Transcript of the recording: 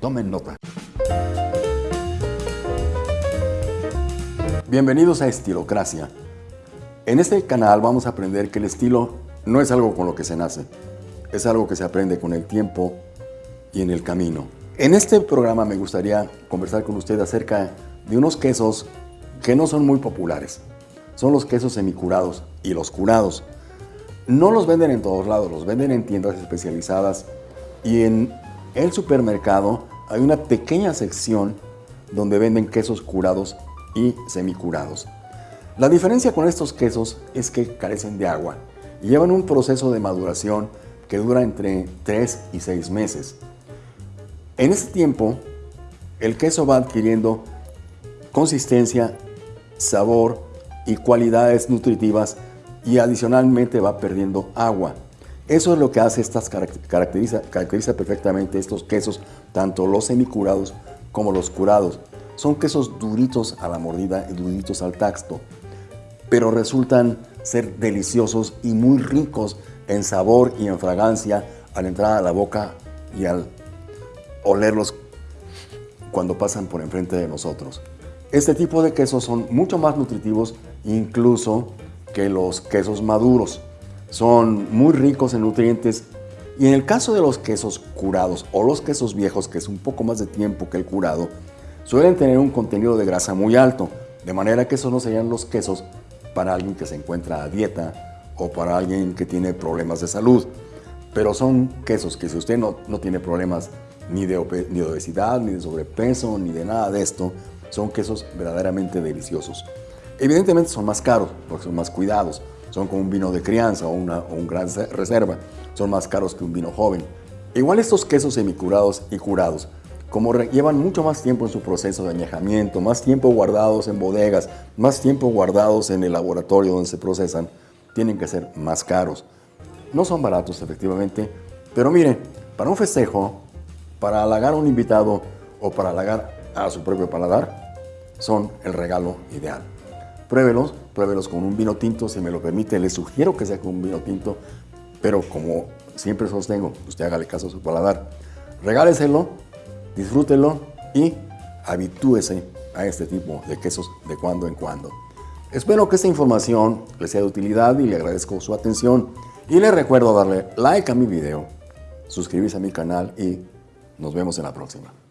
Tomen nota. Bienvenidos a Estilocracia. En este canal vamos a aprender que el estilo no es algo con lo que se nace, es algo que se aprende con el tiempo y en el camino. En este programa me gustaría conversar con usted acerca de unos quesos que no son muy populares. Son los quesos semicurados y los curados. No los venden en todos lados, los venden en tiendas especializadas y en el supermercado hay una pequeña sección donde venden quesos curados y semicurados. La diferencia con estos quesos es que carecen de agua y llevan un proceso de maduración que dura entre 3 y 6 meses. En este tiempo, el queso va adquiriendo consistencia, sabor y cualidades nutritivas y adicionalmente va perdiendo agua. Eso es lo que hace estas caracteriza, caracteriza perfectamente estos quesos, tanto los semicurados como los curados. Son quesos duritos a la mordida y duritos al tacto, pero resultan ser deliciosos y muy ricos en sabor y en fragancia al entrar a la boca y al olerlos cuando pasan por enfrente de nosotros. Este tipo de quesos son mucho más nutritivos incluso que los quesos maduros. Son muy ricos en nutrientes y en el caso de los quesos curados o los quesos viejos, que es un poco más de tiempo que el curado, suelen tener un contenido de grasa muy alto, de manera que esos no serían los quesos para alguien que se encuentra a dieta o para alguien que tiene problemas de salud. Pero son quesos que si usted no, no tiene problemas ni de, ni de obesidad, ni de sobrepeso, ni de nada de esto, son quesos verdaderamente deliciosos. Evidentemente son más caros porque son más cuidados, son como un vino de crianza o, una, o un gran reserva, son más caros que un vino joven. Igual estos quesos semicurados y curados como llevan mucho más tiempo en su proceso de añejamiento, más tiempo guardados en bodegas, más tiempo guardados en el laboratorio donde se procesan, tienen que ser más caros. No son baratos, efectivamente, pero miren, para un festejo, para halagar a un invitado o para halagar a su propio paladar, son el regalo ideal. Pruébelos, pruébelos con un vino tinto, si me lo permite, les sugiero que sea con un vino tinto, pero como siempre sostengo, usted hágale caso a su paladar. Regáleselo disfrútelo y habitúese a este tipo de quesos de cuando en cuando. Espero que esta información le sea de utilidad y le agradezco su atención. Y le recuerdo darle like a mi video, suscribirse a mi canal y nos vemos en la próxima.